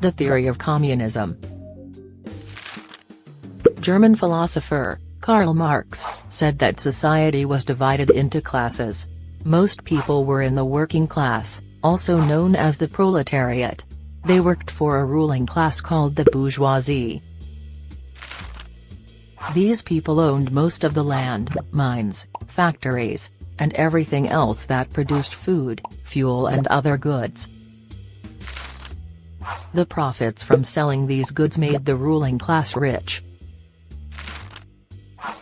The theory of communism German philosopher, Karl Marx, said that society was divided into classes. Most people were in the working class, also known as the proletariat. They worked for a ruling class called the bourgeoisie. These people owned most of the land, mines, factories, and everything else that produced food, fuel and other goods. The profits from selling these goods made the ruling class rich.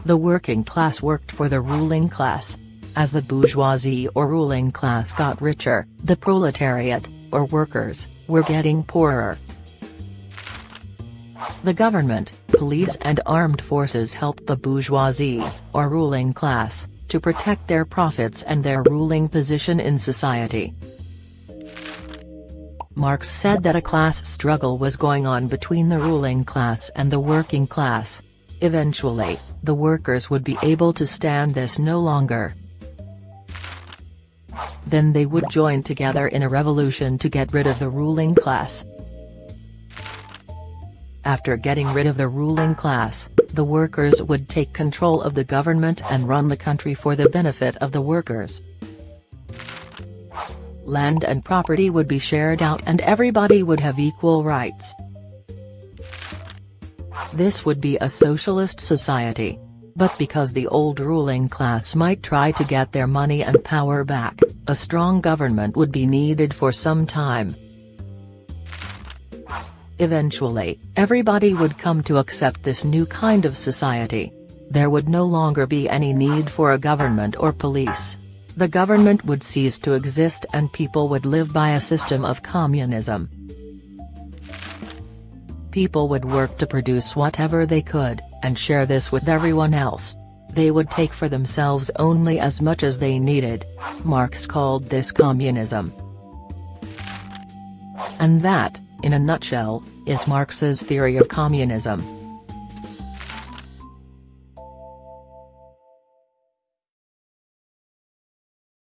The working class worked for the ruling class. As the bourgeoisie or ruling class got richer, the proletariat, or workers, were getting poorer. The government, police and armed forces helped the bourgeoisie, or ruling class, to protect their profits and their ruling position in society. Marx said that a class struggle was going on between the ruling class and the working class. Eventually, the workers would be able to stand this no longer. Then they would join together in a revolution to get rid of the ruling class. After getting rid of the ruling class, the workers would take control of the government and run the country for the benefit of the workers. Land and property would be shared out and everybody would have equal rights. This would be a socialist society. But because the old ruling class might try to get their money and power back, a strong government would be needed for some time. Eventually, everybody would come to accept this new kind of society. There would no longer be any need for a government or police. The government would cease to exist and people would live by a system of communism. People would work to produce whatever they could, and share this with everyone else. They would take for themselves only as much as they needed. Marx called this communism. And that, in a nutshell, is Marx's theory of communism.